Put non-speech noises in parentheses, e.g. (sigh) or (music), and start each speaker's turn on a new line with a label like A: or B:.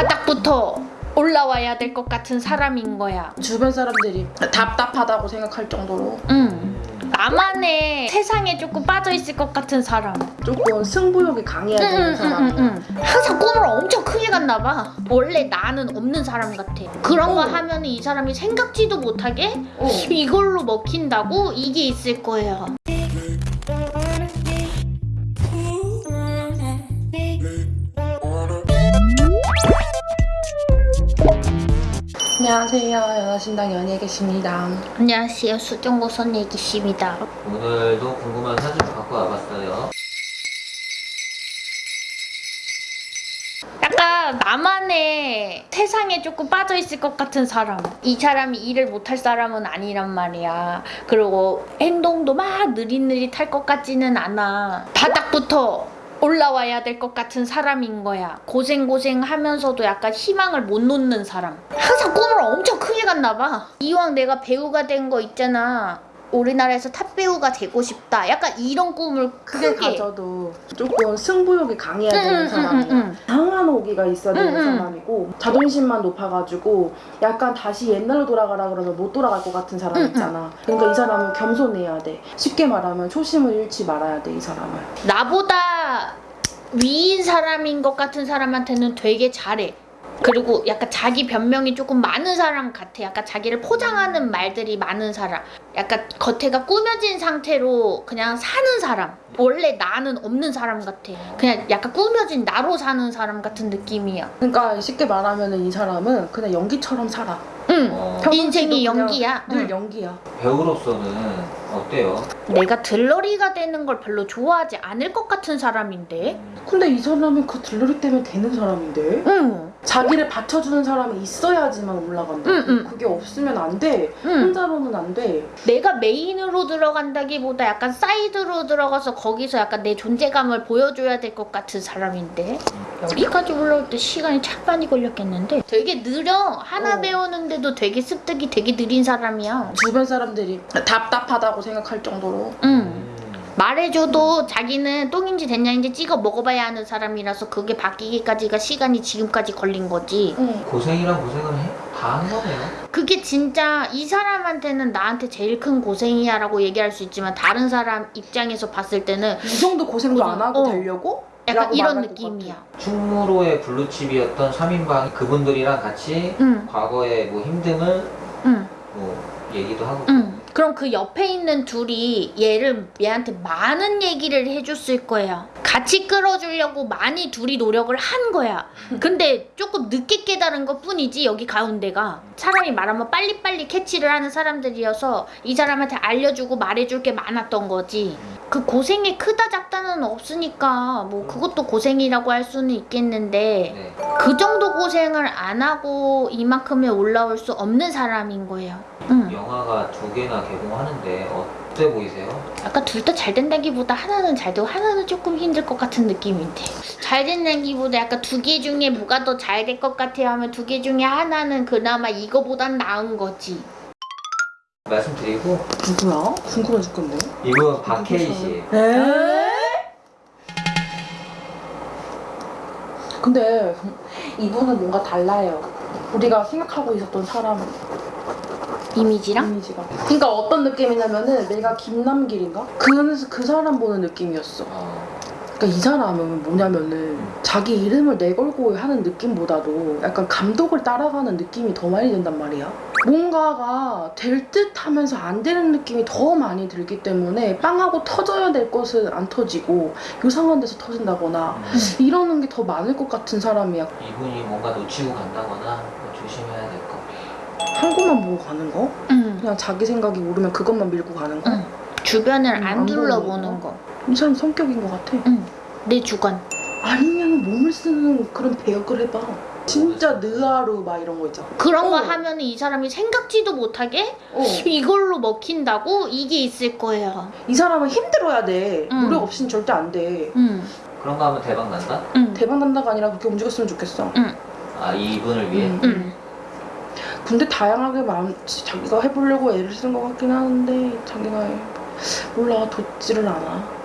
A: 바닥부터 올라와야 될 것 같은 사람인 거야.
B: 주변 사람들이 답답하다고 생각할 정도로
A: 응. 나만의 세상에 조금 빠져 있을 것 같은 사람.
B: 조금 승부욕이 강해야 되는 사람이야.
A: 항상 꿈을 엄청 크게 갔나 봐. 원래 나는 없는 사람 같아. 그런 거
B: 어.
A: 하면 이 사람이 생각지도 못하게
B: 어.
A: 이걸로 먹힌다고 이게 있을 거예요.
B: 안녕하세요. 연하신당 연예계십니다.
A: 안녕하세요. 수정고선 얘기십니다.
C: 오늘도 궁금한 사진 갖고 와봤어요.
A: 약간 나만의 세상에 조금 빠져 있을 것 같은 사람. 이 사람이 일을 못할 사람은 아니란 말이야. 그리고 행동도 막 느릿느릿할 것 같지는 않아. 바닥부터 올라와야 될 것 같은 사람인 거야. 고생고생 하면서도 약간 희망을 못 놓는 사람. 항상 꿈을 엄청 크게 갔나 봐. 이왕 내가 배우가 된 거 있잖아. 우리나라에서 탑 배우가 되고 싶다. 약간 이런 꿈을
B: 크게
A: 크게.
B: 가져도 조금 승부욕이 강해야
A: 응,
B: 되는
A: 응, 응,
B: 사람이야.
A: 응.
B: 강한 오기가 있어야 되는
A: 응, 응.
B: 사람이고 자존심만 높아가지고 약간 다시 옛날로 돌아가라 그러면 못 돌아갈 것 같은 사람
A: 응,
B: 있잖아. 그러니까 이 사람은 겸손해야 돼. 쉽게 말하면 초심을 잃지 말아야 돼 이 사람은.
A: 나보다 위인 사람인 것 같은 사람한테는 되게 잘해. 그리고 약간 자기 변명이 조금 많은 사람 같아. 약간 자기를 포장하는 말들이 많은 사람. 약간 겉에가 꾸며진 상태로 그냥 사는 사람. 원래 나는 없는 사람 같아. 그냥 약간 꾸며진 나로 사는 사람 같은 느낌이야.
B: 그러니까 쉽게 말하면 이 사람은 그냥 연기처럼 살아.
A: 응.
C: 어,
A: 인생이 연기야.
B: 늘
A: 응.
B: 연기야.
C: 배우로서는 어때요?
A: 내가 들러리가 되는 걸 별로 좋아하지 않을 것 같은 사람인데.
B: 근데 이 사람은 그 들러리 때문에 되는 사람인데
A: 응.
B: 자기를 받쳐주는 사람이 있어야지만 올라간다.
A: 응, 응.
B: 그게 없으면 안 돼.
A: 응.
B: 혼자로는 안 돼.
A: 내가 메인으로 들어간다기보다 약간 사이드로 들어가서 거기서 약간 내 존재감을 보여줘야 될 것 같은 사람인데 여기까지 올라올 때 시간이 참 많이 걸렸겠는데 되게 느려 하나
B: 어.
A: 배우는 데도 되게 습득이 되게 느린 사람이야
B: 주변 사람들이 답답하다고 생각할 정도로
A: 응
C: 음,
A: 말해줘도 자기는 똥인지 된장인지 찍어 먹어봐야 하는 사람이라서 그게 바뀌기까지가 시간이 지금까지 걸린 거지
B: 응.
C: 고생이란 고생을 해, 다한 거네요.
A: 그게 진짜 이 사람한테는 나한테 제일 큰 고생이야 라고 얘기할 수 있지만 다른 사람 입장에서 봤을 때는
B: 이 정도 고생도 안 하고
A: 어.
B: 되려고?
A: 약간 이런 느낌이야
C: 충무로의 블루칩이었던 3인방 그분들이랑 같이
A: 응
C: 과거의 뭐 힘듦을
A: 응.
C: 뭐 얘기도 하고
A: 응. 그럼 그 옆에 있는 둘이 얘를 얘한테 많은 얘기를 해줬을 거야. 같이 끌어주려고 많이 둘이 노력을 한 거야. 근데 조금 늦게 깨달은 것 뿐이지 여기 가운데가 사람이 말하면 빨리빨리 캐치를 하는 사람들이어서 이 사람한테 알려주고 말해줄 게 많았던 거지. 그 고생이 크다 작다는 없으니까 뭐 그것도 고생이라고 할 수는 있겠는데
C: 네.
A: 그 정도 고생을 안 하고 이만큼에 올라올 수 없는 사람인 거예요. 응.
C: 영화가 두 개나 개봉하는데 어 때 보이세요?
A: 아까 둘다 잘 된다기보다 하나는 잘 되고 하나는 조금 힘들 것 같은 느낌인데 잘 된다기보다 약간 두 개 중에 뭐가 더 잘 될 것 같아요 하면 두 개 중에 하나는 그나마 이거보단 나은 거지
C: 말씀드리고
B: 누구야? 궁금해 죽겠네.
C: 이분 박혜희 씨.
B: 에? 근데 이분은 뭔가 달라요. 우리가 생각하고 있었던 사람
A: 이미지랑
B: 이미지가. 그러니까 어떤 느낌이냐면은 내가 김남길인가? 그, 그 사람 보는 느낌이었어.
C: 어,
B: 그러니까 이 사람은 뭐냐면은 자기 이름을 내걸고 하는 느낌보다도 약간 감독을 따라가는 느낌이 더 많이 든단 말이야. 뭔가가 될 듯 하면서 안 되는 느낌이 더 많이 들기 때문에 빵하고 터져야 될 것은 안 터지고 요상한 데서 터진다거나
C: 음,
B: 이러는 게 더 많을 것 같은 사람이야.
C: 이분이 뭔가 놓치고 간다거나 뭐 조심해야 될 거.
B: 한 곳만 보고 가는 거?
A: 응.
B: 그냥 자기 생각이 오르면 그것만 밀고 가는 거?
A: 응. 주변을
B: 음, 안안
A: 둘러보는
B: 보는
A: 거.
B: 이 사람 성격인 것 같아.
A: 응. 내 주관.
B: 아니면 몸을 쓰는 그런 배역을 해봐. 진짜 느하루 막 이런 거 있잖아.
A: 그런 거
B: 어.
A: 하면 이 사람이 생각지도 못하게
B: 어. (laughs)
A: 이걸로 먹힌다고 이게 있을 거예요.
B: 이 사람은 힘들어야 돼.
A: 응.
B: 노력 없이는 절대 안 돼.
A: 응.
C: 그런 거 하면 대박 난다?
A: 응.
B: 대박 난다가 아니라 그렇게 움직였으면 좋겠어.
C: 아 이분을 위해?
B: 응.
A: 응.
B: 근데 다양하게 마음 자기가 해보려고 애를 쓰는 것 같긴 하는데 자기가 몰라 돋지를 않아.